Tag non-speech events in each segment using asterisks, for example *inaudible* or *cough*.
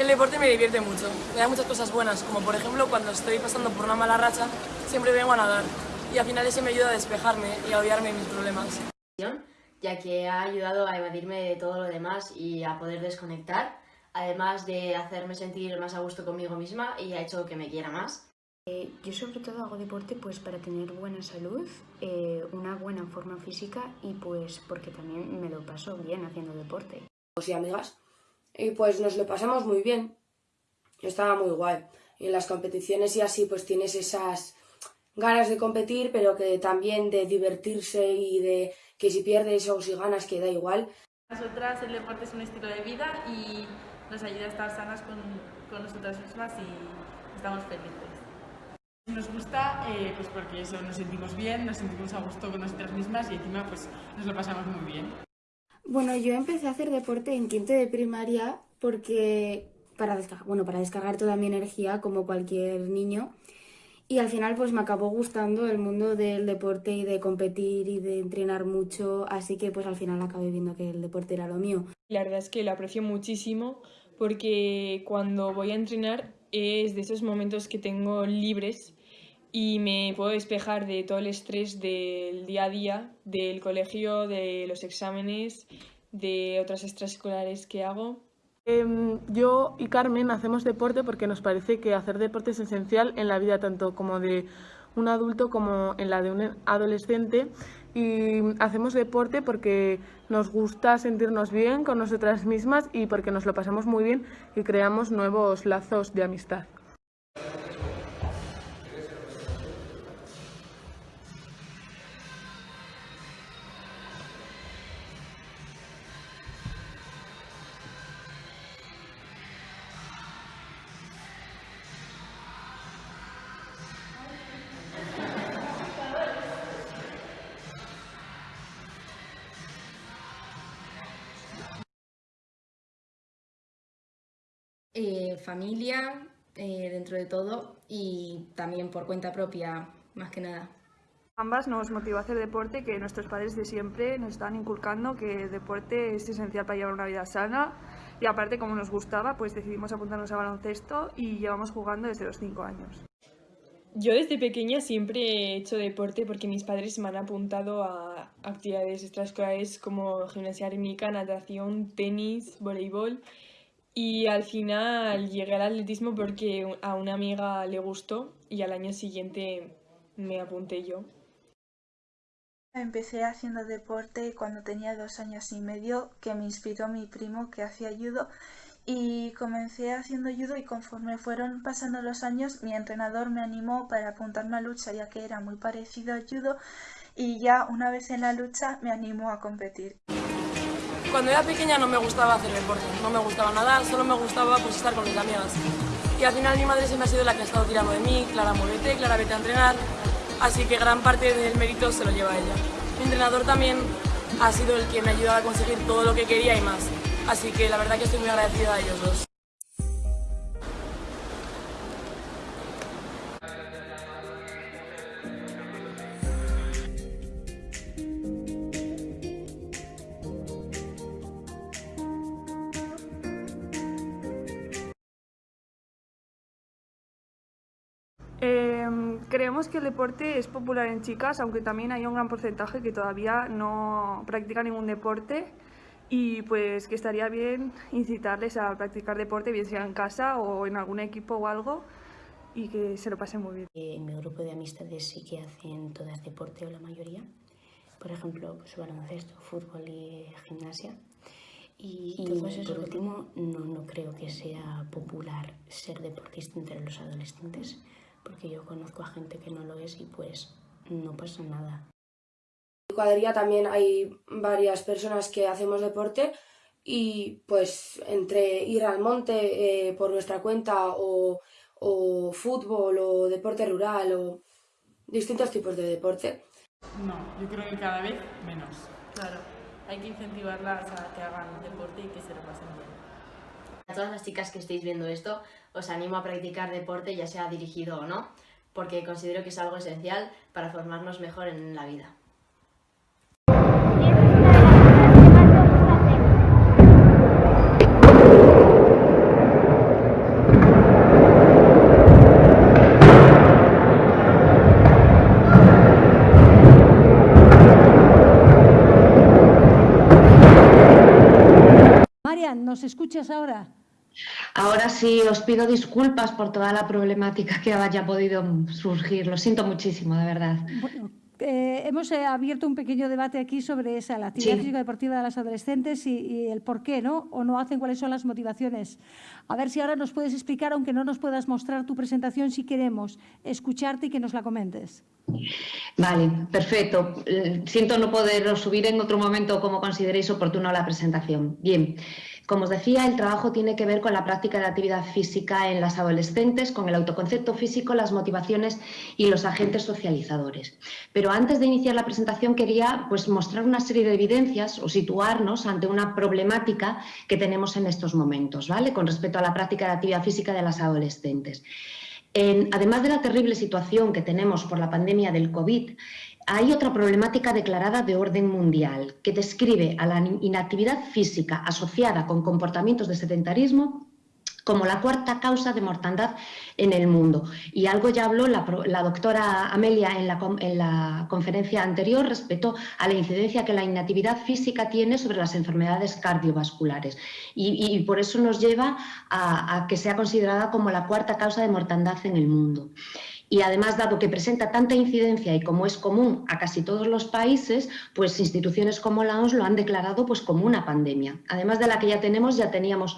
El deporte me divierte mucho, me da muchas cosas buenas, como por ejemplo cuando estoy pasando por una mala racha, siempre vengo a nadar y al final eso me ayuda a despejarme y a olvidarme de mis problemas. Ya que ha ayudado a evadirme de todo lo demás y a poder desconectar, además de hacerme sentir más a gusto conmigo misma y ha hecho que me quiera más. Eh, yo sobre todo hago deporte pues para tener buena salud, eh, una buena forma física y pues porque también me lo paso bien haciendo deporte. Y amigas, y pues nos lo pasamos muy bien, estaba muy guay. Y en las competiciones y así pues tienes esas ganas de competir, pero que también de divertirse y de que si pierdes o si ganas que da igual. Nosotras el deporte es un estilo de vida y nos ayuda a estar sanas con, con nosotras mismas y estamos felices. Nos gusta eh, pues porque eso, nos sentimos bien, nos sentimos a gusto con nosotras mismas y encima pues nos lo pasamos muy bien. Bueno, yo empecé a hacer deporte en quinto de primaria porque para descargar, bueno, para descargar toda mi energía como cualquier niño y al final pues me acabó gustando el mundo del deporte y de competir y de entrenar mucho, así que pues al final acabé viendo que el deporte era lo mío. La verdad es que lo aprecio muchísimo porque cuando voy a entrenar es de esos momentos que tengo libres y me puedo despejar de todo el estrés del día a día, del colegio, de los exámenes, de otras extraescolares que hago. Em, yo y Carmen hacemos deporte porque nos parece que hacer deporte es esencial en la vida tanto como de un adulto como en la de un adolescente y hacemos deporte porque nos gusta sentirnos bien con nosotras mismas y porque nos lo pasamos muy bien y creamos nuevos lazos de amistad. Eh, familia, eh, dentro de todo, y también por cuenta propia, más que nada. Ambas nos motivó a hacer deporte, que nuestros padres de siempre nos estaban inculcando que el deporte es esencial para llevar una vida sana y aparte como nos gustaba, pues decidimos apuntarnos a baloncesto y llevamos jugando desde los 5 años. Yo desde pequeña siempre he hecho deporte porque mis padres me han apuntado a actividades extraescolares como gimnasia rítmica, natación, tenis, voleibol y al final llegué al atletismo porque a una amiga le gustó y al año siguiente me apunté yo. Empecé haciendo deporte cuando tenía dos años y medio, que me inspiró mi primo que hacía judo y comencé haciendo judo y conforme fueron pasando los años mi entrenador me animó para apuntarme a lucha ya que era muy parecido al judo y ya una vez en la lucha me animó a competir. Cuando era pequeña no me gustaba hacer deporte, no me gustaba nada, solo me gustaba pues, estar con mis amigas. Y al final mi madre siempre ha sido la que ha estado tirando de mí, Clara, muévete, Clara, vete a entrenar, así que gran parte del mérito se lo lleva ella. Mi entrenador también ha sido el que me ha ayudado a conseguir todo lo que quería y más, así que la verdad que estoy muy agradecida a ellos dos. Em, creemos que el deporte es popular en chicas, aunque también hay un gran porcentaje que todavía no practica ningún deporte y pues que estaría bien incitarles a practicar deporte, bien sea en casa o en algún equipo o algo, y que se lo pasen muy bien. En mi grupo de amistades sí que hacen todas deporte o la mayoría, por ejemplo, pues baloncesto, fútbol y gimnasia. Y, por último, no, no creo que sea popular ser deportista entre los adolescentes porque yo conozco a gente que no lo es y pues no pasa nada. En cuadrilla también hay varias personas que hacemos deporte y pues entre ir al monte eh, por nuestra cuenta o, o fútbol o deporte rural o distintos tipos de deporte. No, yo creo que cada vez menos. Claro, hay que incentivarlas a que hagan deporte y que se lo pasen bien. A todas las chicas que estéis viendo esto, os animo a practicar deporte, ya sea dirigido o no, porque considero que es algo esencial para formarnos mejor en la vida. ¿nos escuchas ahora? Ahora sí, os pido disculpas por toda la problemática que haya podido surgir. Lo siento muchísimo, de verdad. Eh, hemos eh, abierto un pequeño debate aquí sobre esa, la actividad física deportiva de las adolescentes y, el por qué, ¿no? O no hacen, cuáles son las motivaciones. A ver si ahora nos puedes explicar, aunque no nos puedas mostrar tu presentación, si queremos escucharte y que nos la comentes. Vale, perfecto. Eh, siento no poder subir en otro momento como consideréis oportuno la presentación. Bien. Como os decía, el trabajo tiene que ver con la práctica de actividad física en las adolescentes, con el autoconcepto físico, las motivaciones y los agentes socializadores. Pero antes de iniciar la presentación quería pues, mostrar una serie de evidencias o situarnos ante una problemática que tenemos en estos momentos, ¿vale? con respecto a la práctica de actividad física de las adolescentes. además de la terrible situación que tenemos por la pandemia del COVID, hay otra problemática declarada de orden mundial que describe a la inactividad física asociada con comportamientos de sedentarismo como la cuarta causa de mortandad en el mundo. Y algo ya habló la, doctora Amelia en la, conferencia anterior respecto a la incidencia que la inactividad física tiene sobre las enfermedades cardiovasculares. Y, por eso nos lleva a, a que sea considerada como la cuarta causa de mortandad en el mundo y además, dado que presenta tanta incidencia y como es común a casi todos los países, pues instituciones como la OMS lo han declarado pues, como una pandemia. Además de la que ya tenemos, ya teníamos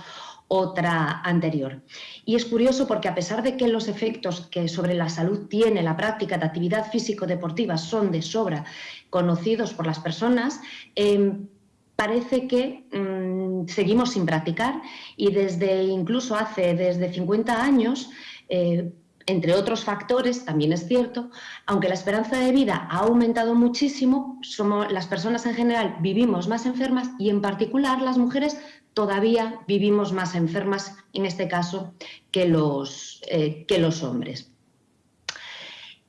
otra anterior. Y es curioso porque a pesar de que los efectos que sobre la salud tiene la práctica de actividad físico-deportiva son de sobra conocidos por las personas, em, parece que mm, seguimos sin practicar y desde incluso hace desde 50 años eh, entre otros factores, también es cierto, aunque la esperanza de vida ha aumentado muchísimo, somos, las personas en general vivimos más enfermas y en particular las mujeres todavía vivimos más enfermas, en este caso, que los, eh, que los hombres.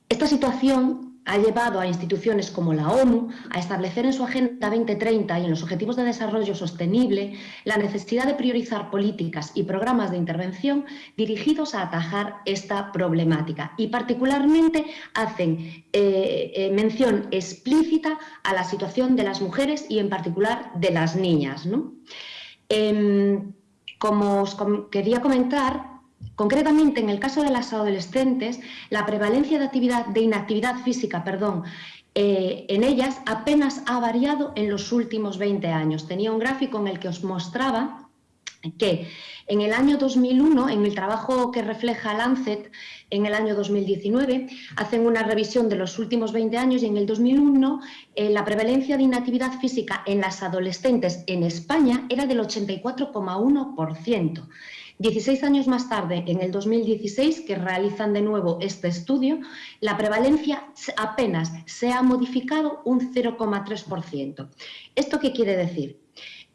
Esta situación ha llevado a instituciones como la ONU a establecer en su Agenda 2030 y en los Objetivos de Desarrollo Sostenible la necesidad de priorizar políticas y programas de intervención dirigidos a atajar esta problemática y particularmente hacen eh, eh, mención explícita a la situación de las mujeres y en particular de las niñas. Em, como os quería comentar, Concretamente, en el caso de las adolescentes, la prevalencia de, actividad, de inactividad física perdón, eh, en ellas apenas ha variado en los últimos 20 años. Tenía un gráfico en el que os mostraba que en el año 2001, en el trabajo que refleja Lancet, en el año 2019, hacen una revisión de los últimos 20 años y en el 2001 eh, la prevalencia de inactividad física en las adolescentes en España era del 84,1%. 16 años más tarde, en el 2016, que realizan de nuevo este estudio, la prevalencia apenas se ha modificado un 0,3%. ¿Esto qué quiere decir?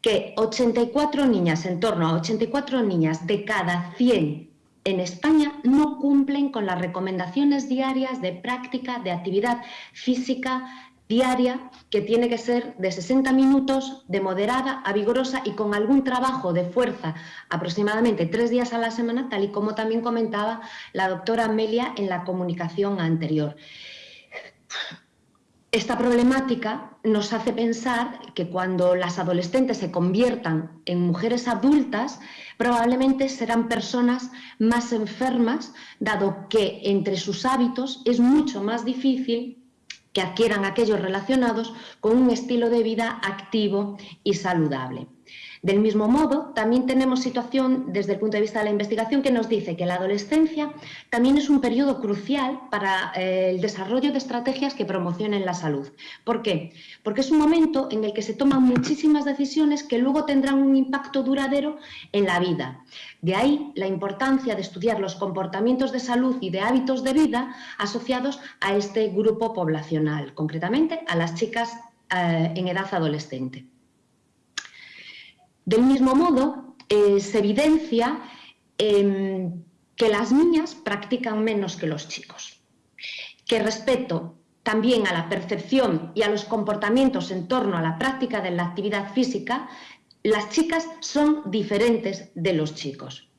Que 84 niñas, en torno a 84 niñas de cada 100 en España no cumplen con las recomendaciones diarias de práctica de actividad física diaria que tiene que ser de 60 minutos, de moderada a vigorosa y con algún trabajo de fuerza aproximadamente tres días a la semana, tal y como también comentaba la doctora Amelia en la comunicación anterior. Esta problemática nos hace pensar que cuando las adolescentes se conviertan en mujeres adultas, probablemente serán personas más enfermas, dado que entre sus hábitos es mucho más difícil que adquieran aquellos relacionados con un estilo de vida activo y saludable. Del mismo modo, también tenemos situación desde el punto de vista de la investigación que nos dice que la adolescencia también es un periodo crucial para eh, el desarrollo de estrategias que promocionen la salud. ¿Por qué? Porque es un momento en el que se toman muchísimas decisiones que luego tendrán un impacto duradero en la vida. De ahí la importancia de estudiar los comportamientos de salud y de hábitos de vida asociados a este grupo poblacional, concretamente a las chicas eh, en edad adolescente. Del mismo modo, eh, se evidencia em, que las niñas practican menos que los chicos, que respecto también a la percepción y a los comportamientos en torno a la práctica de la actividad física, las chicas son diferentes de los chicos.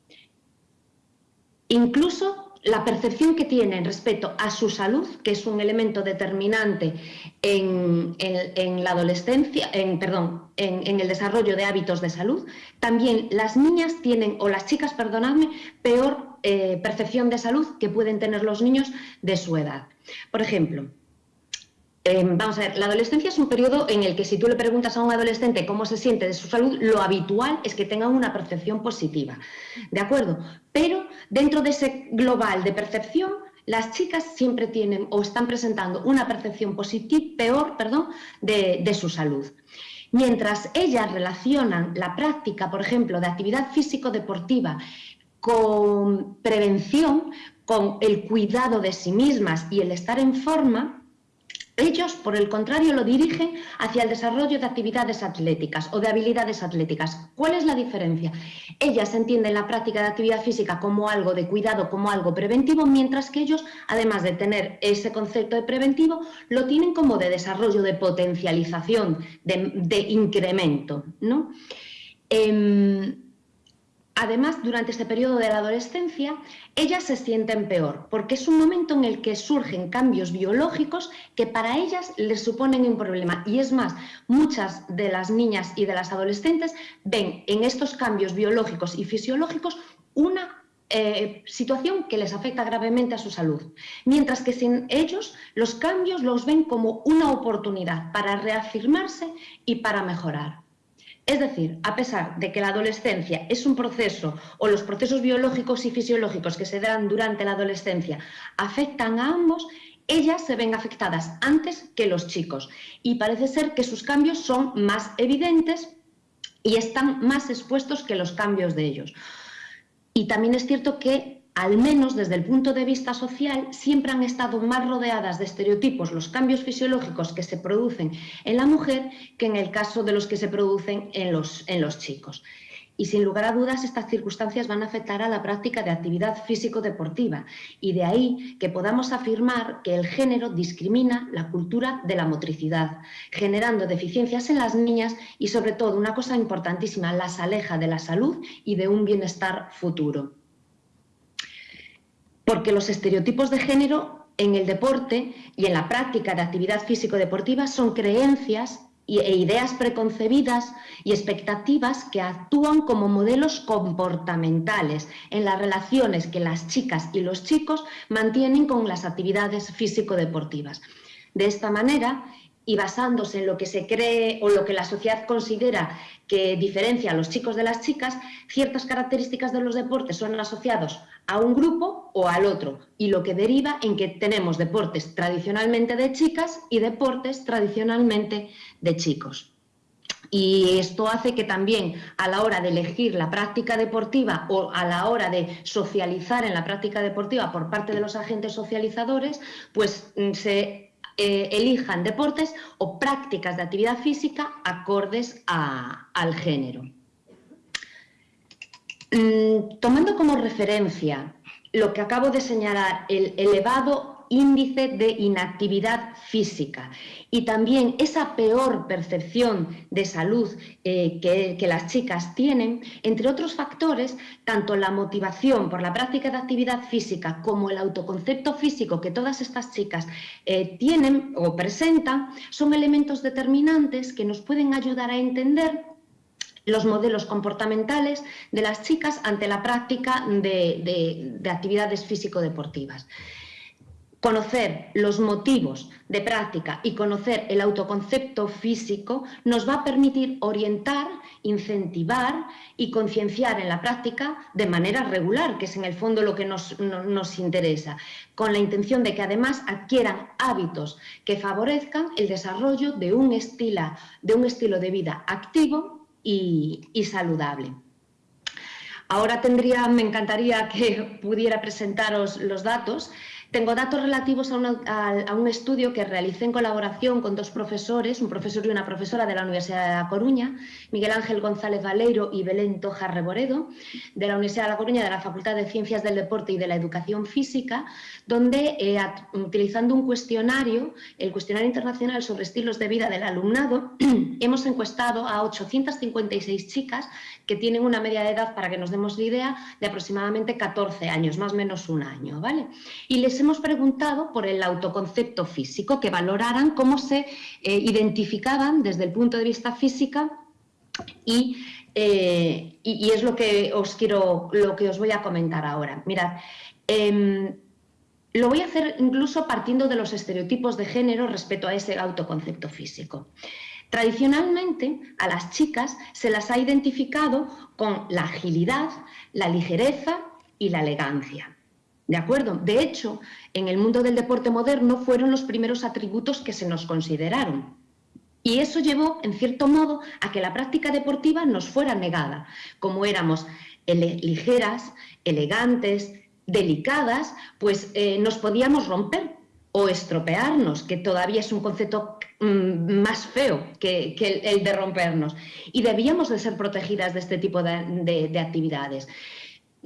Incluso la percepción que tienen respecto a su salud, que es un elemento determinante en, la adolescencia, en, perdón, en, el desarrollo de hábitos de salud, también las niñas tienen, o las chicas, perdonadme, peor eh, percepción de salud que pueden tener los niños de su edad. Por ejemplo, Em, vamos a ver, la adolescencia es un periodo en el que si tú le preguntas a un adolescente cómo se siente de su salud, lo habitual es que tengan una percepción positiva, ¿de acuerdo? Pero dentro de ese global de percepción, las chicas siempre tienen o están presentando una percepción positiva, peor, perdón, de, de su salud. Mientras ellas relacionan la práctica, por ejemplo, de actividad físico-deportiva con prevención, con el cuidado de sí mismas y el estar en forma, ellos, por el contrario, lo dirigen hacia el desarrollo de actividades atléticas o de habilidades atléticas. ¿Cuál es la diferencia? Ellas entienden la práctica de actividad física como algo de cuidado, como algo preventivo, mientras que ellos, además de tener ese concepto de preventivo, lo tienen como de desarrollo, de potencialización, de, incremento. ¿no? Em, Además, durante este periodo de la adolescencia, ellas se sienten peor, porque es un momento en el que surgen cambios biológicos que para ellas les suponen un problema. Y es más, muchas de las niñas y de las adolescentes ven en estos cambios biológicos y fisiológicos una eh, situación que les afecta gravemente a su salud, mientras que sin ellos los cambios los ven como una oportunidad para reafirmarse y para mejorar. Es decir, a pesar de que la adolescencia es un proceso o los procesos biológicos y fisiológicos que se dan durante la adolescencia afectan a ambos, ellas se ven afectadas antes que los chicos y parece ser que sus cambios son más evidentes y están más expuestos que los cambios de ellos. Y también es cierto que al menos desde el punto de vista social, siempre han estado más rodeadas de estereotipos los cambios fisiológicos que se producen en la mujer que en el caso de los que se producen en los, en los chicos. Y sin lugar a dudas, estas circunstancias van a afectar a la práctica de actividad físico-deportiva. Y de ahí que podamos afirmar que el género discrimina la cultura de la motricidad, generando deficiencias en las niñas y, sobre todo, una cosa importantísima, las aleja de la salud y de un bienestar futuro porque los estereotipos de género en el deporte y en la práctica de actividad físico-deportiva son creencias e ideas preconcebidas y expectativas que actúan como modelos comportamentales en las relaciones que las chicas y los chicos mantienen con las actividades físico-deportivas. De esta manera, y basándose en lo que se cree o lo que la sociedad considera que diferencia a los chicos de las chicas, ciertas características de los deportes son asociados a un grupo o al otro, y lo que deriva en que tenemos deportes tradicionalmente de chicas y deportes tradicionalmente de chicos. Y esto hace que también a la hora de elegir la práctica deportiva o a la hora de socializar en la práctica deportiva por parte de los agentes socializadores, pues mm, se eh, elijan deportes o prácticas de actividad física acordes al género. Mm, tomando como referencia lo que acabo de señalar, el elevado índice de inactividad física y también esa peor percepción de salud eh, que, las chicas tienen, entre otros factores, tanto la motivación por la práctica de actividad física como el autoconcepto físico que todas estas chicas eh, tienen o presentan, son elementos determinantes que nos pueden ayudar a entender los modelos comportamentales de las chicas ante la práctica de, de actividades físico-deportivas. Conocer los motivos de práctica y conocer el autoconcepto físico nos va a permitir orientar, incentivar y concienciar en la práctica de manera regular, que es en el fondo lo que nos, interesa, con la intención de que además adquieran hábitos que favorezcan el desarrollo de un, estilo, de, un estilo de vida activo y, y saludable. Ahora tendría, me encantaría que pudiera presentaros los datos Tengo datos relativos a, un estudio que realicé en colaboración con dos profesores, un profesor y una profesora de la Universidad de La Coruña, Miguel Ángel González Valeiro y Belén Toja Reboredo, de la Universidad de La Coruña, de la Facultad de Ciencias del Deporte y de la Educación Física, donde, eh, utilizando un cuestionario, el cuestionario internacional sobre estilos de vida del alumnado, *clears throat* hemos encuestado a 856 chicas que tienen una media de edad, para que nos demos la idea, de aproximadamente 14 años, más o menos un año. ¿vale? Y les hemos preguntado por el autoconcepto físico, que valoraran cómo se eh, identificaban desde el punto de vista física eh, y, es lo que os quiero, lo que os voy a comentar ahora. Mirad, em, lo voy a hacer incluso partiendo de los estereotipos de género respecto a ese autoconcepto físico. Tradicionalmente a las chicas se las ha identificado con la agilidad, la ligereza y la elegancia. ¿De acuerdo? De hecho, en el mundo del deporte moderno fueron los primeros atributos que se nos consideraron. Y eso llevó, en cierto modo, a que la práctica deportiva nos fuera negada. Como éramos ligeras, elegantes, delicadas, pues eh, nos podíamos romper o estropearnos, que todavía es un concepto mm, más feo que, el, de rompernos. Y debíamos de ser protegidas de este tipo de, actividades.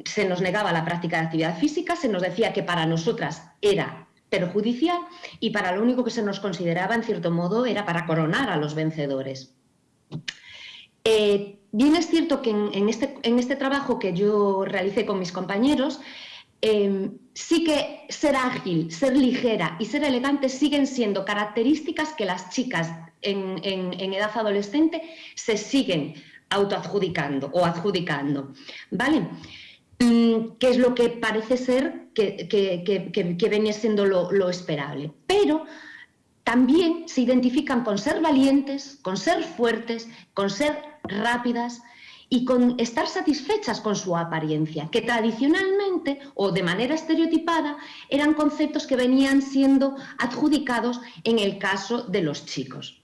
Se nos negaba la práctica de actividad física, se nos decía que para nosotras era perjudicial y para lo único que se nos consideraba, en cierto modo, era para coronar a los vencedores. Eh, bien es cierto que en, este, en este trabajo que yo realicé con mis compañeros, Em, sí que ser ágil, ser ligera y ser elegante siguen siendo características que las chicas en, edad adolescente se siguen autoadjudicando o adjudicando. ¿Vale? Mm, que es lo que parece ser que, que, venía siendo lo, lo esperable. Pero también se identifican con ser valientes, con ser fuertes, con ser rápidas, y con estar satisfechas con su apariencia, que tradicionalmente o de manera estereotipada eran conceptos que venían siendo adjudicados en el caso de los chicos.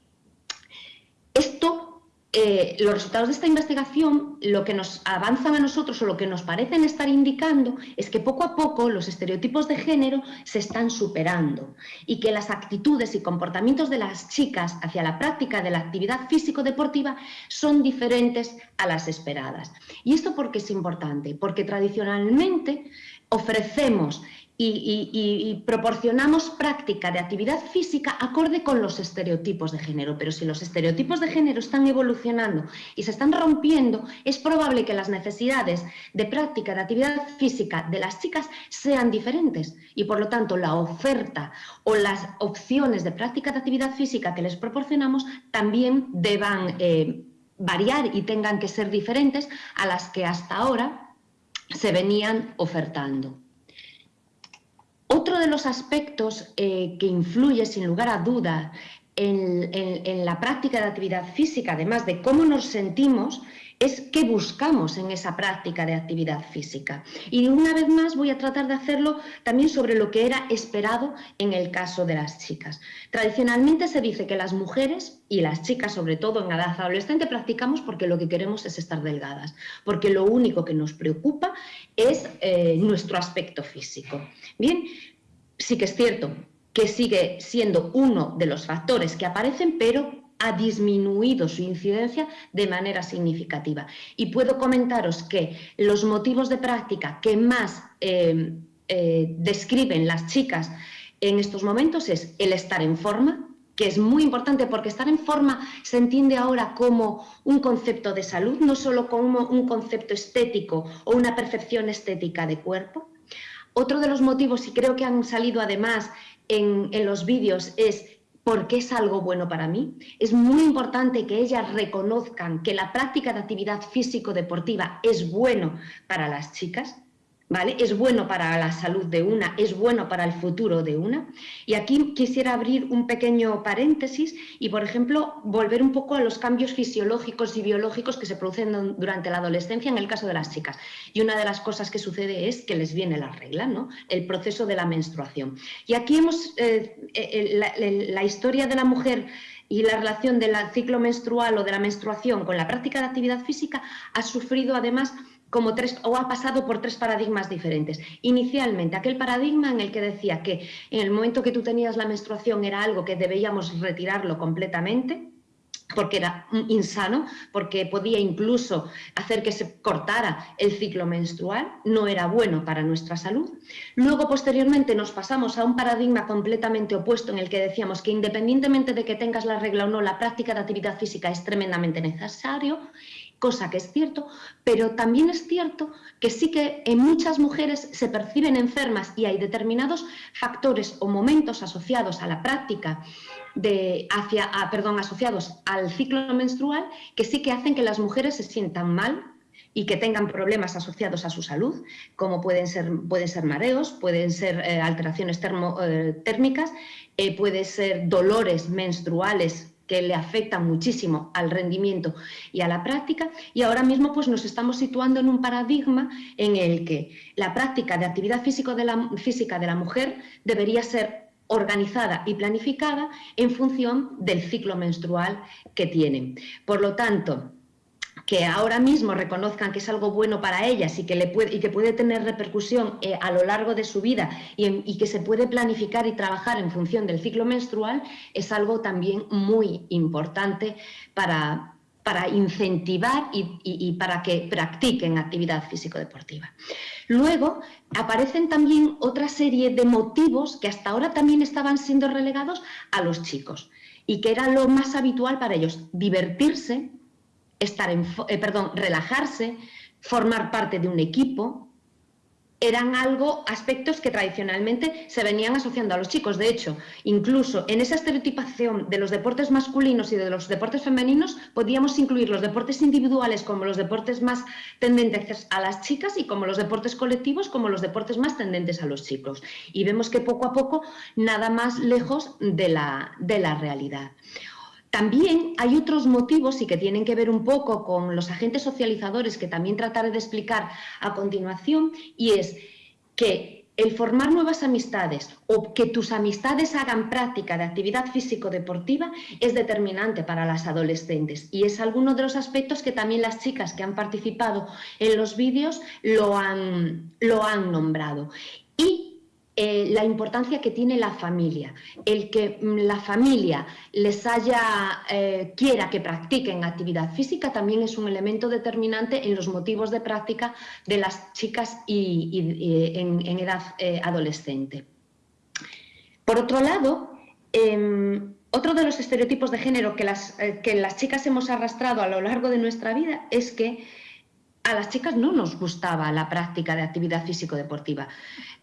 Esto eh, los resultados de esta investigación lo que nos avanzan a nosotros o lo que nos parecen estar indicando es que poco a poco los estereotipos de género se están superando y que las actitudes y comportamientos de las chicas hacia la práctica de la actividad físico-deportiva son diferentes a las esperadas. ¿Y esto por qué es importante? Porque tradicionalmente ofrecemos y, proporcionamos práctica de actividad física acorde con los estereotipos de género. Pero si los estereotipos de género están evolucionando y se están rompiendo, es probable que las necesidades de práctica de actividad física de las chicas sean diferentes y por lo tanto la oferta o las opciones de práctica de actividad física que les proporcionamos también deban eh, variar y tengan que ser diferentes a las que hasta ahora se venían ofertando. Otro de los aspectos eh, que influye sin lugar a duda en, la práctica de actividad física, además de cómo nos sentimos, es qué buscamos en esa práctica de actividad física. Y una vez más voy a tratar de hacerlo también sobre lo que era esperado en el caso de las chicas. Tradicionalmente se dice que las mujeres y las chicas, sobre todo en edad adolescente, practicamos porque lo que queremos es estar delgadas, porque lo único que nos preocupa es eh, nuestro aspecto físico. Bien, sí que es cierto que sigue siendo uno de los factores que aparecen, pero ha disminuido su incidencia de manera significativa. Y puedo comentaros que los motivos de práctica que más eh, eh, describen las chicas en estos momentos es el estar en forma, que es muy importante porque estar en forma se entiende ahora como un concepto de salud, no solo como un concepto estético o una percepción estética de cuerpo. Otro de los motivos, y creo que han salido además en, los vídeos, es porque es algo bueno para mí. Es muy importante que ellas reconozcan que la práctica de actividad físico-deportiva es bueno para las chicas es bueno para la salud de una, es bueno para el futuro de una. Y aquí quisiera abrir un pequeño paréntesis y, por ejemplo, volver un poco a los cambios fisiológicos y biológicos que se producen durante la adolescencia en el caso de las chicas. Y una de las cosas que sucede es que les viene la regla, ¿no? El proceso de la menstruación. Y aquí hemos, eh, eh, la, la historia de la mujer y la relación del ciclo menstrual o de la menstruación con la práctica de actividad física ha sufrido además como tres, o ha pasado por tres paradigmas diferentes. Inicialmente, aquel paradigma en el que decía que en el momento que tú tenías la menstruación era algo que debíamos retirarlo completamente, porque era insano, porque podía incluso hacer que se cortara el ciclo menstrual, no era bueno para nuestra salud. Luego, posteriormente, nos pasamos a un paradigma completamente opuesto en el que decíamos que independientemente de que tengas la regla o no, la práctica de actividad física es tremendamente necesario cosa que es cierto, pero también es cierto que sí que en muchas mujeres se perciben enfermas y hay determinados factores o momentos asociados a la práctica de hacia, perdón, asociados al ciclo menstrual que sí que hacen que las mujeres se sientan mal y que tengan problemas asociados a su salud, como pueden ser, pueden ser mareos, pueden ser eh, alteraciones eh, térmicas, eh, pueden ser dolores menstruales que le afectan muchísimo al rendimiento y a la práctica y ahora mismo pues nos estamos situando en un paradigma en el que la práctica de actividad de la, física de la mujer debería ser organizada y planificada en función del ciclo menstrual que tienen. Por lo tanto, que ahora mismo reconozcan que es algo bueno para ellas y que, le puede, y que puede tener repercusión eh, a lo largo de su vida y, que se puede planificar y trabajar en función del ciclo menstrual, es algo también muy importante para, para incentivar y, y, para que practiquen actividad físico-deportiva. Luego aparecen también otra serie de motivos que hasta ahora también estaban siendo relegados a los chicos y que era lo más habitual para ellos, divertirse, estar en, eh, perdón, relajarse, formar parte de un equipo, eran algo, aspectos que tradicionalmente se venían asociando a los chicos. De hecho, incluso en esa estereotipación de los deportes masculinos y de los deportes femeninos, podíamos incluir los deportes individuales como los deportes más tendentes a las chicas y como los deportes colectivos como los deportes más tendentes a los chicos. Y vemos que poco a poco nada más lejos de la, de la realidad. También hay otros motivos y que tienen que ver un poco con los agentes socializadores que también trataré de explicar a continuación y es que el formar nuevas amistades o que tus amistades hagan práctica de actividad físico-deportiva es determinante para las adolescentes y es alguno de los aspectos que también las chicas que han participado en los vídeos lo han, lo han nombrado. Y eh, la importancia que tiene la familia, el que mm, la familia les haya, eh, quiera que practiquen actividad física también es un elemento determinante en los motivos de práctica de las chicas y, en, edad eh, adolescente. Por otro lado, em, otro de los estereotipos de género que las, que las chicas hemos arrastrado a lo largo de nuestra vida es que a las chicas no nos gustaba la práctica de actividad físico-deportiva,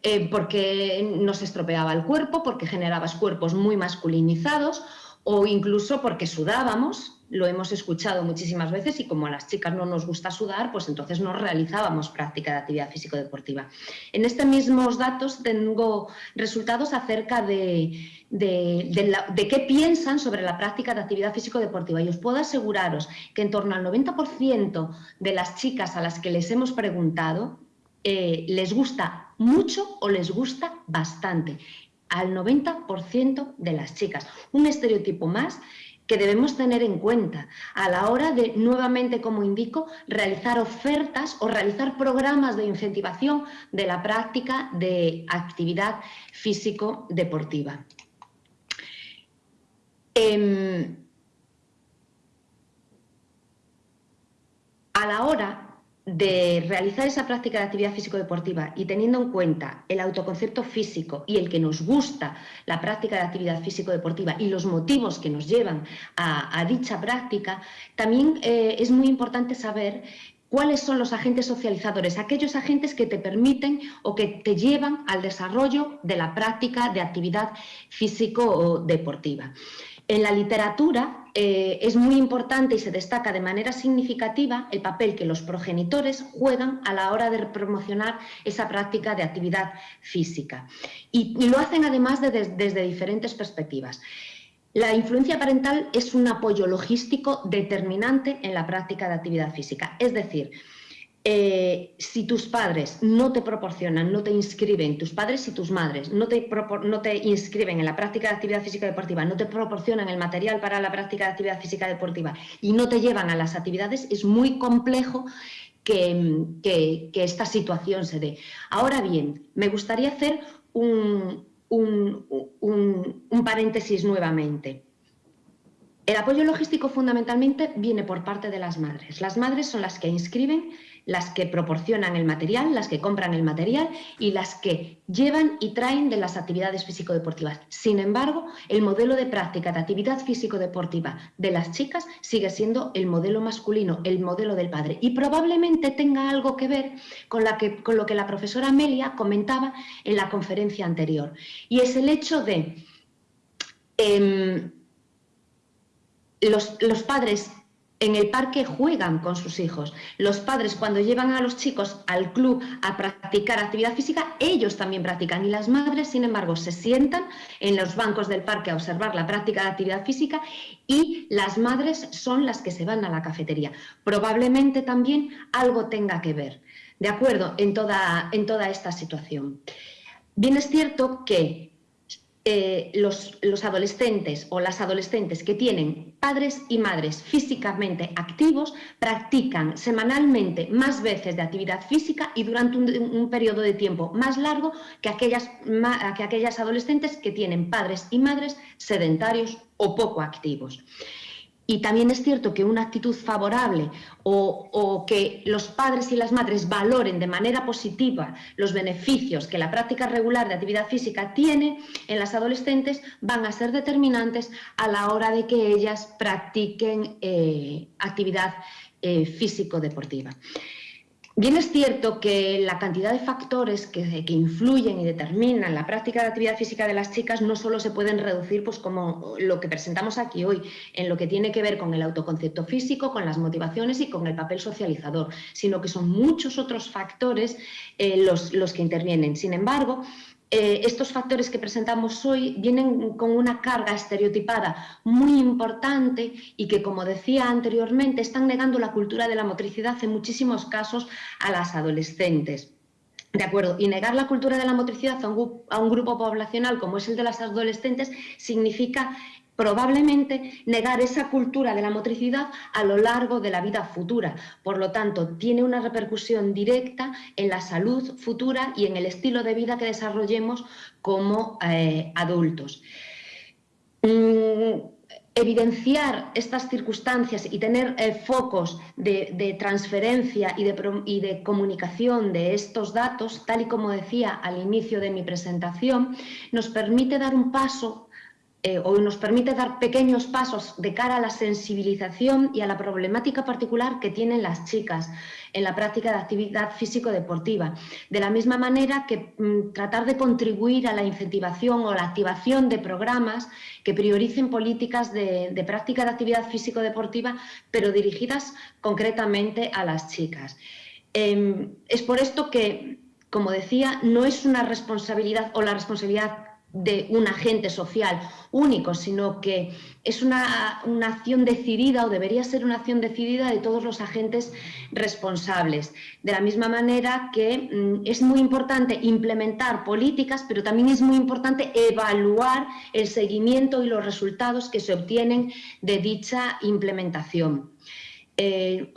eh, porque nos estropeaba el cuerpo, porque generaba cuerpos muy masculinizados o incluso porque sudábamos, lo hemos escuchado muchísimas veces y como a las chicas no nos gusta sudar, pues entonces no realizábamos práctica de actividad físico-deportiva. En estos mismos datos tengo resultados acerca de, de, qué piensan sobre la práctica de actividad físico-deportiva y os puedo aseguraros que en torno al 90% de las chicas a las que les hemos preguntado eh, les gusta mucho o les gusta bastante al 90% de las chicas. Un estereotipo más que debemos tener en cuenta a la hora de, nuevamente, como indico, realizar ofertas o realizar programas de incentivación de la práctica de actividad físico-deportiva. Em, a la hora de realizar esa práctica de actividad físico-deportiva y teniendo en cuenta el autoconcepto físico y el que nos gusta la práctica de actividad físico-deportiva y los motivos que nos llevan a, dicha práctica, también eh, es muy importante saber cuáles son los agentes socializadores, aquellos agentes que te permiten o que te llevan al desarrollo de la práctica de actividad físico-deportiva. En la literatura eh, es muy importante y se destaca de manera significativa el papel que los progenitores juegan a la hora de promocionar esa práctica de actividad física. Y, lo hacen además desde diferentes perspectivas. La influencia parental es un apoyo logístico determinante en la práctica de actividad física. Es decir, eh, si tus padres no te proporcionan, no te inscriben, tus padres y tus madres no te, inscriben en la práctica de actividad física deportiva, no te proporcionan el material para la práctica de actividad física deportiva y no te llevan a las actividades, es muy complejo que, esta situación se dé. Ahora bien, me gustaría hacer un paréntesis nuevamente. El apoyo logístico fundamentalmente viene por parte de las madres. Las madres son las que inscriben las que proporcionan el material, las que compran el material y las que llevan y traen de las actividades físico-deportivas. Sin embargo, el modelo de práctica de actividad físico-deportiva de las chicas sigue siendo el modelo masculino, el modelo del padre. Y probablemente tenga algo que ver con, lo que la profesora Amelia comentaba en la conferencia anterior. Y es el hecho de... Los, los padres en el parque juegan con sus hijos. Los padres cuando llevan a los chicos al club a practicar actividad física, ellos también practican y las madres, sin embargo, se sientan en los bancos del parque a observar la práctica de actividad física y las madres son las que se van a la cafetería. Probablemente también algo tenga que ver, ¿de acuerdo? En toda, en toda esta situación. Bien es cierto que eh, los, adolescentes o las adolescentes que tienen padres y madres físicamente activos practican semanalmente más veces de actividad física y durante un, periodo de tiempo más largo que aquellas, que aquellas adolescentes que tienen padres y madres sedentarios o poco activos. Y también es cierto que una actitud favorable o, que los padres y las madres valoren de manera positiva los beneficios que la práctica regular de actividad física tiene en las adolescentes van a ser determinantes a la hora de que ellas practiquen eh, actividad eh, físico-deportiva. Bien es cierto que la cantidad de factores que, influyen y determinan la práctica de actividad física de las chicas no solo se pueden reducir pues como lo que presentamos aquí hoy, en lo que tiene que ver con el autoconcepto físico, con las motivaciones y con el papel socializador, sino que son muchos otros factores eh, los, los que intervienen. Sin embargo, eh, estos factores que presentamos hoy vienen con una carga estereotipada muy importante y que, como decía anteriormente, están negando la cultura de la motricidad en muchísimos casos a las adolescentes. De acuerdo, y negar la cultura de la motricidad a un, grupo poblacional como es el de las adolescentes significa probablemente negar esa cultura de la motricidad a lo largo de la vida futura. Por lo tanto, tiene una repercusión directa en la salud futura y en el estilo de vida que desarrollemos como eh, adultos. Mm, evidenciar estas circunstancias y tener eh, focos de, transferencia y de, y de, comunicación de estos datos, tal y como decía al inicio de mi presentación, nos permite dar un paso eh, o nos permite dar pequeños pasos de cara a la sensibilización y a la problemática particular que tienen las chicas en la práctica de actividad físico-deportiva. De la misma manera que mm, tratar de contribuir a la incentivación o la activación de programas que prioricen políticas de, práctica de actividad físico-deportiva, pero dirigidas concretamente a las chicas. Em, es por esto que, como decía, no es una responsabilidad o la responsabilidad de un agente social único, sino que es una, acción decidida o debería ser una acción decidida de todos los agentes responsables. De la misma manera que mm, es muy importante implementar políticas, pero también es muy importante evaluar el seguimiento y los resultados que se obtienen de dicha implementación. Eh,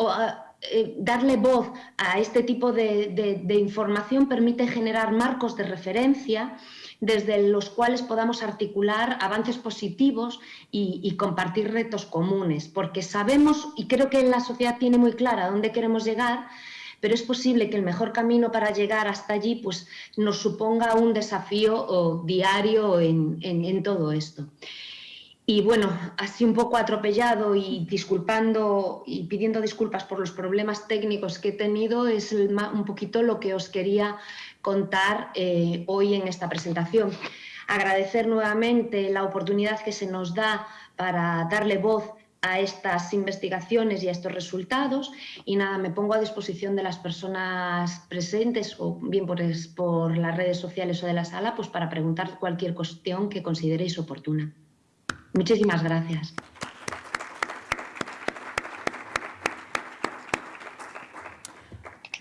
eh, darle voz a este tipo de información permite generar marcos de referencia desde los cuales podamos articular avances positivos y, compartir retos comunes, porque sabemos, y creo que la sociedad tiene muy clara dónde queremos llegar, pero es posible que el mejor camino para llegar hasta allí pues, nos suponga un desafío diario en, todo esto. Y bueno, así un poco atropellado y disculpando y pidiendo disculpas por los problemas técnicos que he tenido, es un poquito lo que os quería contar eh, hoy en esta presentación. Agradecer nuevamente la oportunidad que se nos da para darle voz a estas investigaciones y a estos resultados y nada, me pongo a disposición de las personas presentes o bien por, por las redes sociales o de la sala pues para preguntar cualquier cuestión que consideréis oportuna. Muchísimas gracias.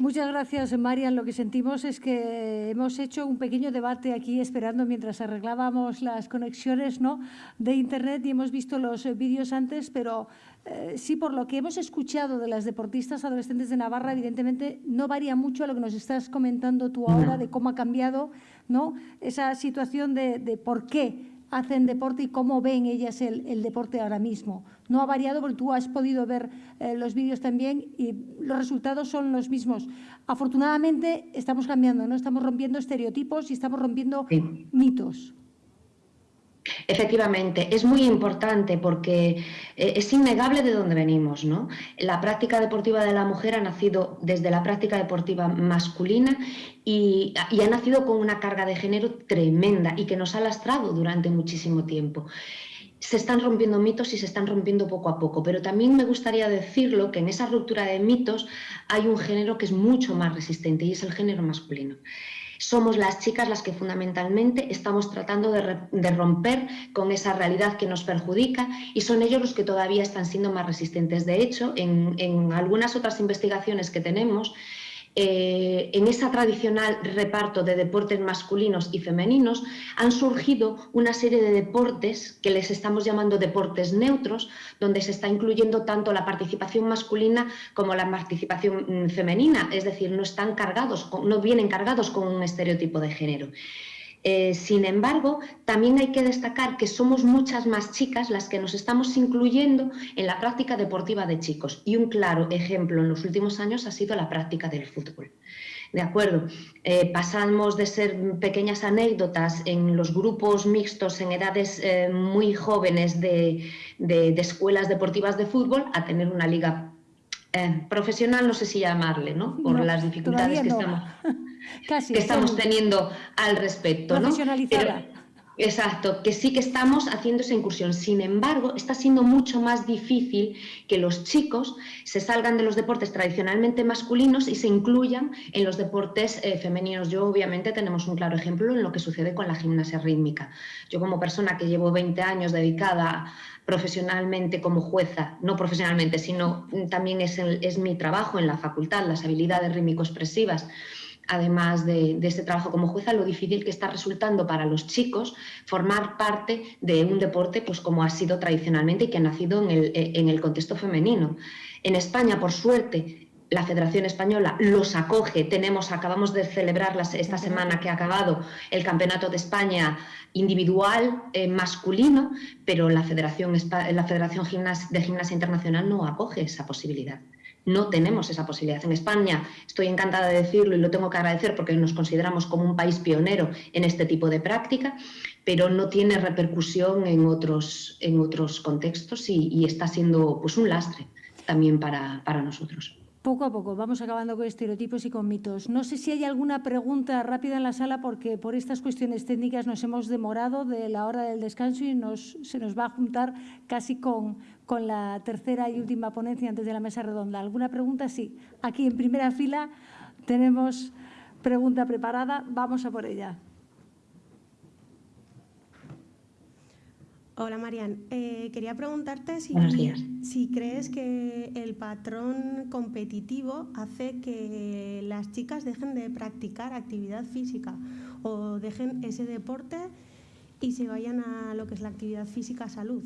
Muchas gracias, Marian. Lo que sentimos es que hemos hecho un pequeño debate aquí esperando mientras arreglábamos las conexiones ¿no? de Internet y hemos visto los vídeos antes, pero eh, sí, por lo que hemos escuchado de las deportistas adolescentes de Navarra, evidentemente no varía mucho a lo que nos estás comentando tú ahora de cómo ha cambiado ¿no? esa situación de, de por qué hacen deporte y cómo ven ellas el, el, deporte ahora mismo. No ha variado porque tú has podido ver eh, los vídeos también y los resultados son los mismos. Afortunadamente estamos cambiando, ¿no? estamos rompiendo estereotipos y estamos rompiendo sí. mitos. Efectivamente, es muy importante porque eh, es innegable de dónde venimos. ¿no? La práctica deportiva de la mujer ha nacido desde la práctica deportiva masculina y, y, ha nacido con una carga de género tremenda y que nos ha lastrado durante muchísimo tiempo. Se están rompiendo mitos y se están rompiendo poco a poco, pero también me gustaría decirlo que en esa ruptura de mitos hay un género que es mucho más resistente y es el género masculino somos las chicas las que fundamentalmente estamos tratando de, de, romper con esa realidad que nos perjudica y son ellos los que todavía están siendo más resistentes. De hecho, en, en algunas otras investigaciones que tenemos, eh, en ese tradicional reparto de deportes masculinos y femeninos han surgido una serie de deportes que les estamos llamando deportes neutros, donde se está incluyendo tanto la participación masculina como la participación mm, femenina, es decir, no están cargados, no vienen cargados con un estereotipo de género. Eh, sin embargo, también hay que destacar que somos muchas más chicas las que nos estamos incluyendo en la práctica deportiva de chicos. Y un claro ejemplo en los últimos años ha sido la práctica del fútbol. De acuerdo, eh, pasamos de ser pequeñas anécdotas en los grupos mixtos en edades eh, muy jóvenes de, de, de, escuelas deportivas de fútbol a tener una liga eh, profesional, no sé si llamarle, ¿no? Por no, las dificultades que no. estamos *laughs* Casi, que estamos teniendo al respecto. ¿no? Profesionalizada. Pero, exacto, que sí que estamos haciendo esa incursión. Sin embargo, está siendo mucho más difícil que los chicos se salgan de los deportes tradicionalmente masculinos y se incluyan en los deportes eh, femeninos. Yo, obviamente, tenemos un claro ejemplo en lo que sucede con la gimnasia rítmica. Yo, como persona que llevo 20 años dedicada profesionalmente como jueza, no profesionalmente, sino también es, el, es mi trabajo en la facultad, las habilidades rítmico-expresivas, además de, de, este trabajo como jueza, lo difícil que está resultando para los chicos formar parte de un deporte pues como ha sido tradicionalmente y que ha nacido en el, en el contexto femenino. En España, por suerte, la Federación Española los acoge. Tenemos, acabamos de celebrar las, esta semana que ha acabado el Campeonato de España individual eh, masculino, pero la Federación, la Federación de Gimnasia Internacional no acoge esa posibilidad no tenemos esa posibilidad. En España, estoy encantada de decirlo y lo tengo que agradecer porque nos consideramos como un país pionero en este tipo de práctica, pero no tiene repercusión en otros, en otros contextos y, está siendo pues, un lastre también para, para nosotros. Poco a poco, vamos acabando con estereotipos y con mitos. No sé si hay alguna pregunta rápida en la sala porque por estas cuestiones técnicas nos hemos demorado de la hora del descanso y nos, se nos va a juntar casi con, con la tercera y última ponencia antes de la mesa redonda. ¿Alguna pregunta? Sí. Aquí en primera fila tenemos pregunta preparada. Vamos a por ella. Hola Marian, eh, quería preguntarte si, si crees que el patrón competitivo hace que las chicas dejen de practicar actividad física o dejen ese deporte y se vayan a lo que es la actividad física salud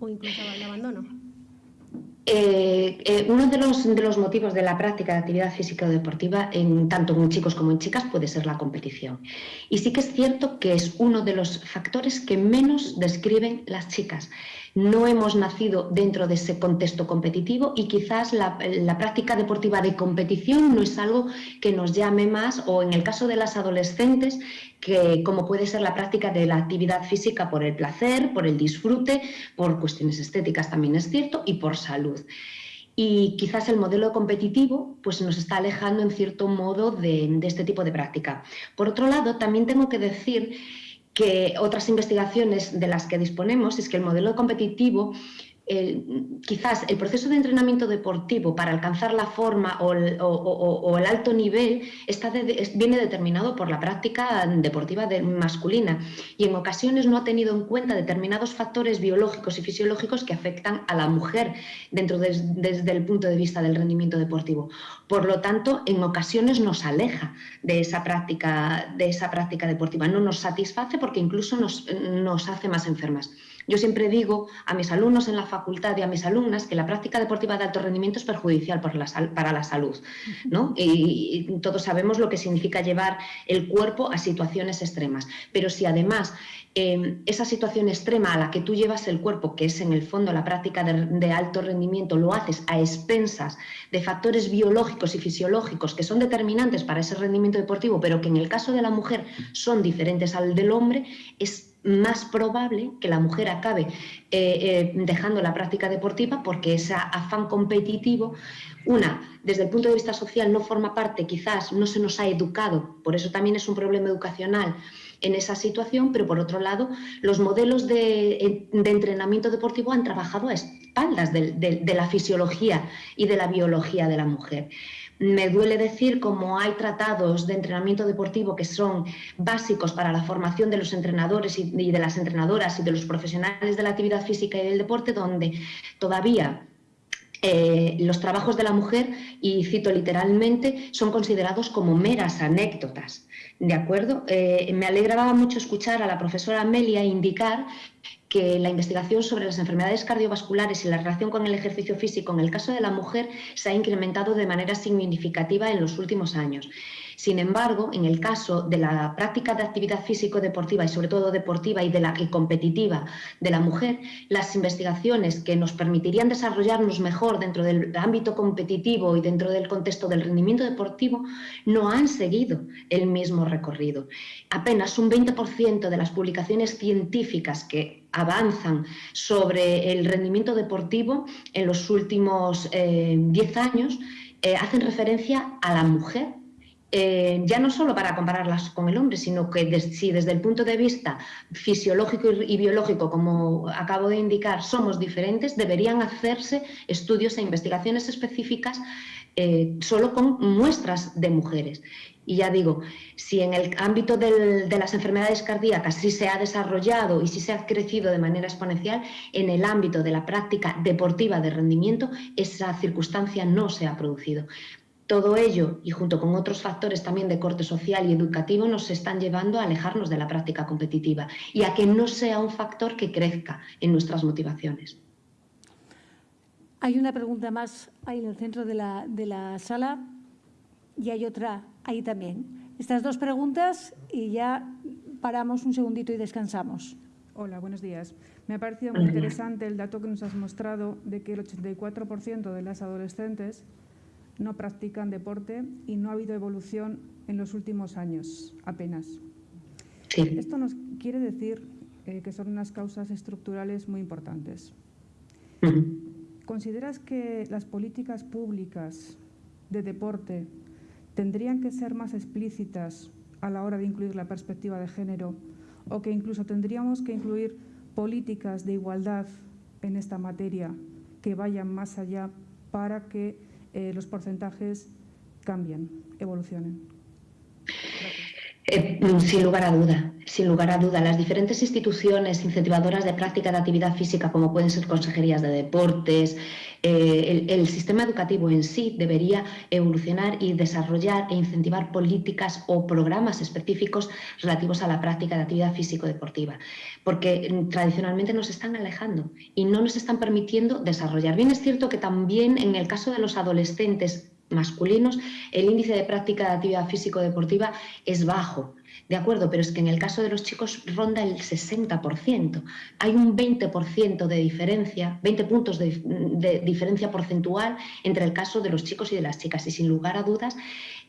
o incluso al abandono. Eh, eh, uno de los, de los, motivos de la práctica de actividad física o deportiva, en, tanto en chicos como en chicas, puede ser la competición. Y sí que es cierto que es uno de los factores que menos describen las chicas. No hemos nacido dentro de ese contexto competitivo y quizás la, práctica deportiva de competición no es algo que nos llame más o en el caso de las adolescentes que como puede ser la práctica de la actividad física por el placer, por el disfrute, por cuestiones estéticas también es cierto y por salud. Y quizás el modelo competitivo pues nos está alejando en cierto modo de este tipo de práctica. Por otro lado, también tengo que decir que otras investigaciones de las que disponemos es que el modelo competitivo quizás el proceso de entrenamiento deportivo para alcanzar la forma o el, alto nivel está viene determinado por la práctica deportiva masculina y en ocasiones no ha tenido en cuenta determinados factores biológicos y fisiológicos que afectan a la mujer dentro desde el punto de vista del rendimiento deportivo. Por lo tanto, en ocasiones nos aleja de esa práctica, de esa práctica deportiva, no nos satisface porque incluso nos, nos hace más enfermas. Yo siempre digo a mis alumnos en la facultad y a mis alumnas que la práctica deportiva de alto rendimiento es perjudicial para la salud. ¿no? Y, todos sabemos lo que significa llevar el cuerpo a situaciones extremas. Pero si además em, esa situación extrema a la que tú llevas el cuerpo, que es en el fondo la práctica de, alto rendimiento, lo haces a expensas de factores biológicos y fisiológicos que son determinantes para ese rendimiento deportivo, pero que en el caso de la mujer son diferentes al del hombre, es más probable que la mujer acabe eh, eh, dejando la práctica deportiva porque ese afán competitivo, una, desde el punto de vista social no forma parte, quizás no se nos ha educado, por eso también es un problema educacional en esa situación, pero por otro lado, los modelos de, entrenamiento deportivo han trabajado a espaldas de la fisiología y de la biología de la mujer. Me duele decir como hay tratados de entrenamiento deportivo que son básicos para la formación de los entrenadores y de las entrenadoras y de los profesionales de la actividad física y del deporte, donde todavía eh, los trabajos de la mujer, y cito literalmente, son considerados como meras anécdotas. ¿De acuerdo? Eh, me alegraba mucho escuchar a la profesora Amelia indicar que la investigación sobre las enfermedades cardiovasculares y la relación con el ejercicio físico en el caso de la mujer se ha incrementado de manera significativa en los últimos años. Sin embargo, en el caso de la práctica de actividad físico-deportiva y sobre todo deportiva y de la competitiva de la mujer, las investigaciones que nos permitirían desarrollarnos mejor dentro del ámbito competitivo y dentro del contexto del rendimiento deportivo no han seguido el mismo recorrido. Apenas un 20% de las publicaciones científicas que avanzan sobre el rendimiento deportivo en los últimos 10 eh, años eh, hacen referencia a la mujer eh, ya no solo para compararlas con el hombre, sino que si desde el punto de vista fisiológico y, biológico, como acabo de indicar, somos diferentes, deberían hacerse estudios e investigaciones específicas solo con muestras de mujeres. Y ya digo, si en el ámbito de las enfermedades cardíacas sí se ha desarrollado y sí se ha crecido de manera exponencial, en el ámbito de la práctica deportiva de rendimiento esa circunstancia no se ha producido. Todo ello, y junto con otros factores también de corte social y educativo, nos están llevando a alejarnos de la práctica competitiva y a que no sea un factor que crezca en nuestras motivaciones. Hay una pregunta más ahí en el centro de la, de la sala y hay otra ahí también. Estas dos preguntas y ya paramos un segundito y descansamos. Hola, buenos días. Me ha parecido muy interesante el dato que nos has mostrado de que el 84% de las adolescentes no practican deporte y no ha habido evolución en los últimos años, apenas. Esto nos quiere decir eh, que son unas causas estructurales muy importantes. ¿Consideras que las políticas públicas de deporte tendrían que ser más explícitas a la hora de incluir la perspectiva de género o que incluso tendríamos que incluir políticas de igualdad en esta materia que vayan más allá para que eh, los porcentajes cambian, evolucionen. Eh, sin lugar a duda, sin lugar a duda. Las diferentes instituciones incentivadoras de práctica de actividad física, como pueden ser consejerías de deportes, eh, el, sistema educativo en sí debería evolucionar y desarrollar e incentivar políticas o programas específicos relativos a la práctica de actividad físico-deportiva, porque mm, tradicionalmente nos están alejando y no nos están permitiendo desarrollar. Bien es cierto que también en el caso de los adolescentes masculinos, el índice de práctica de actividad físico-deportiva es bajo, de acuerdo, pero es que en el caso de los chicos ronda el 60%. Hay un 20% de diferencia, 20 puntos de, diferencia porcentual entre el caso de los chicos y de las chicas. Y sin lugar a dudas,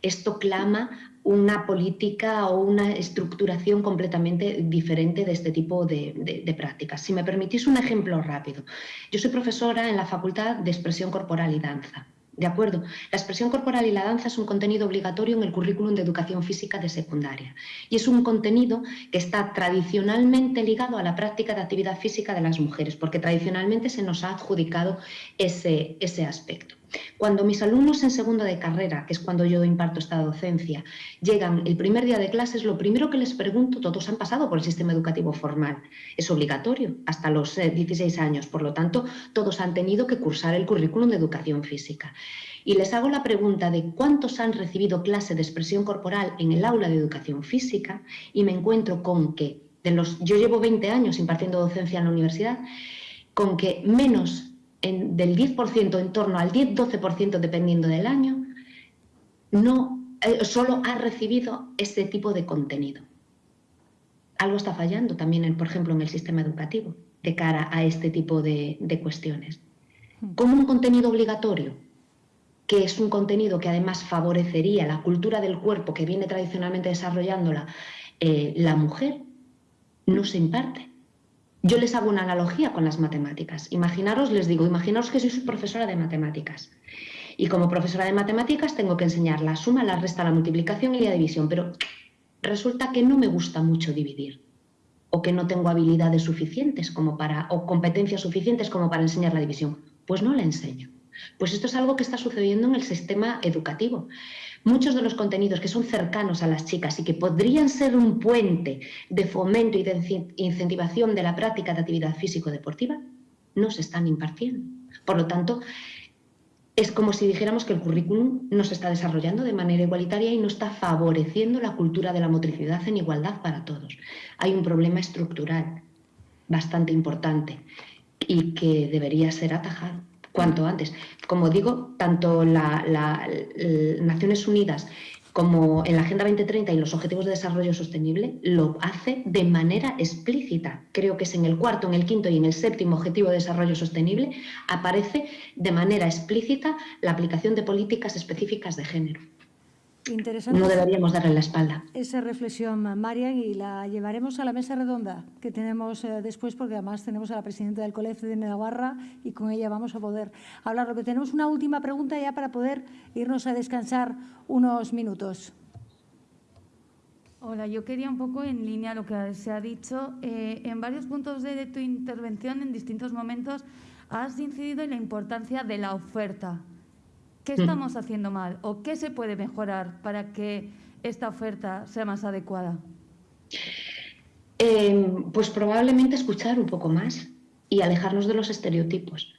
esto clama una política o una estructuración completamente diferente de este tipo de, de, prácticas. Si me permitís un ejemplo rápido. Yo soy profesora en la Facultad de Expresión Corporal y Danza. ¿De acuerdo? La expresión corporal y la danza es un contenido obligatorio en el currículum de educación física de secundaria y es un contenido que está tradicionalmente ligado a la práctica de actividad física de las mujeres, porque tradicionalmente se nos ha adjudicado ese, ese aspecto. Cuando mis alumnos en segundo de carrera, que es cuando yo imparto esta docencia, llegan el primer día de clases, lo primero que les pregunto, todos han pasado por el sistema educativo formal, es obligatorio hasta los 16 eh, años, por lo tanto, todos han tenido que cursar el currículum de educación física. Y les hago la pregunta de cuántos han recibido clase de expresión corporal en el aula de educación física y me encuentro con que, de los, yo llevo 20 años impartiendo docencia en la universidad, con que menos del 10% en torno al 10-12% dependiendo del año, no, eh, solo ha recibido este tipo de contenido. Algo está fallando también, por ejemplo, en el sistema educativo de cara a este tipo de, cuestiones. Como un contenido obligatorio, que es un contenido que además favorecería la cultura del cuerpo que viene tradicionalmente desarrollándola eh, la mujer, no se imparte. Yo les hago una analogía con las matemáticas. Imaginaros, les digo, imaginaros que soy profesora de matemáticas. Y como profesora de matemáticas tengo que enseñar la suma, la resta, la multiplicación y la división, pero resulta que no me gusta mucho dividir o que no tengo habilidades suficientes como para o competencias suficientes como para enseñar la división, pues no la enseño. Pues esto es algo que está sucediendo en el sistema educativo muchos de los contenidos que son cercanos a las chicas y que podrían ser un puente de fomento y de incentivación de la práctica de actividad físico-deportiva, no se están impartiendo. Por lo tanto, es como si dijéramos que el currículum no se está desarrollando de manera igualitaria y no está favoreciendo la cultura de la motricidad en igualdad para todos. Hay un problema estructural bastante importante y que debería ser atajado cuanto antes. Como digo, tanto las Naciones Unidas como en la Agenda 2030 y los Objetivos de Desarrollo Sostenible lo hace de manera explícita. Creo que es en el cuarto, en el quinto y en el séptimo Objetivo de Desarrollo Sostenible aparece de manera explícita la aplicación de políticas específicas de género. Interesante. No deberíamos darle la espalda. Esa reflexión, Marian, y la llevaremos a la mesa redonda que tenemos eh, después, porque además tenemos a la presidenta del Colegio de Navarra y con ella vamos a poder hablar. Lo que tenemos una última pregunta ya para poder irnos a descansar unos minutos. Hola, yo quería un poco en línea lo que se ha dicho. Eh, en varios puntos de tu intervención, en distintos momentos, has incidido en la importancia de la oferta ¿Qué estamos haciendo mal o qué se puede mejorar para que esta oferta sea más adecuada? Em, pues probablemente escuchar un poco más y alejarnos de los estereotipos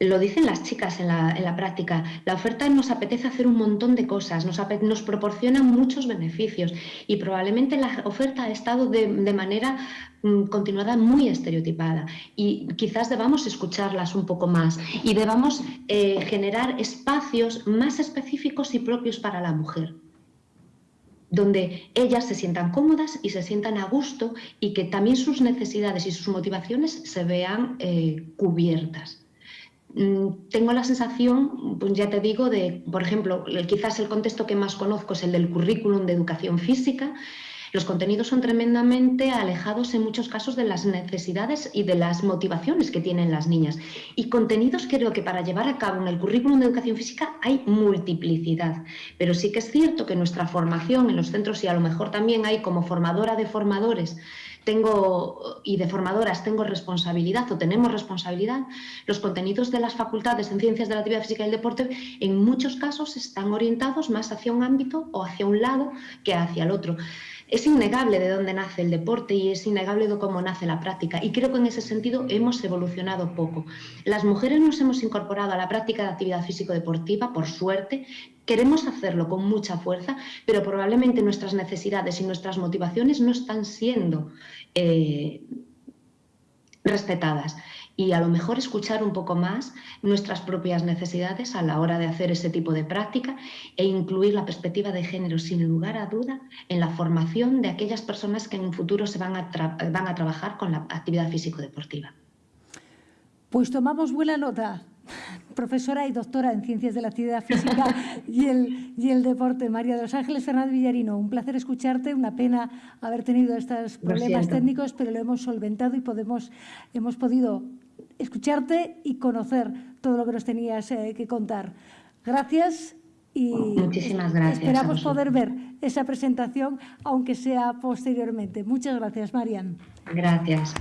lo dicen las chicas en la, práctica, la oferta nos apetece hacer un montón de cosas, nos, nos proporciona muchos beneficios y probablemente la oferta ha estado de, manera mm, continuada muy estereotipada y quizás debamos escucharlas un poco más y debamos eh, generar espacios más específicos y propios para la mujer donde ellas se sientan cómodas y se sientan a gusto y que también sus necesidades y sus motivaciones se vean eh, cubiertas. Mm, tengo la sensación, pues ya te digo, de, por ejemplo, quizás el contexto que más conozco es el del currículum de educación física. Los contenidos son tremendamente alejados en muchos casos de las necesidades y de las motivaciones que tienen las niñas. Y contenidos creo que para llevar a cabo en el currículum de educación física hay multiplicidad. Pero sí que es cierto que nuestra formación en los centros y a lo mejor también hay como formadora de formadores tengo y de formadoras tengo responsabilidad o tenemos responsabilidad, los contenidos de las facultades en ciencias de la actividad física y el deporte en muchos casos están orientados más hacia un ámbito o hacia un lado que hacia el otro. Es innegable de dónde nace el deporte y es innegable de cómo nace la práctica. Y creo que en ese sentido hemos evolucionado poco. Las mujeres nos hemos incorporado a la práctica de actividad físico-deportiva, por suerte. Queremos hacerlo con mucha fuerza, pero probablemente nuestras necesidades y nuestras motivaciones no están siendo eh, respetadas y a lo mejor escuchar un poco más nuestras propias necesidades a la hora de hacer ese tipo de práctica e incluir la perspectiva de género sin lugar a duda en la formación de aquellas personas que en un futuro se van a, van a trabajar con la actividad físico-deportiva. Pues tomamos buena nota profesora y doctora en Ciencias de la Actividad Física *laughs* y el, y el Deporte. María de los Ángeles Fernández Villarino, un placer escucharte, una pena haber tenido estos problemas técnicos, pero lo hemos solventado y podemos, hemos podido escucharte y conocer todo lo que nos tenías eh, que contar. Gracias y Muchísimas gracias. esperamos poder ver esa presentación, aunque sea posteriormente. Muchas gracias, Marian. Gracias.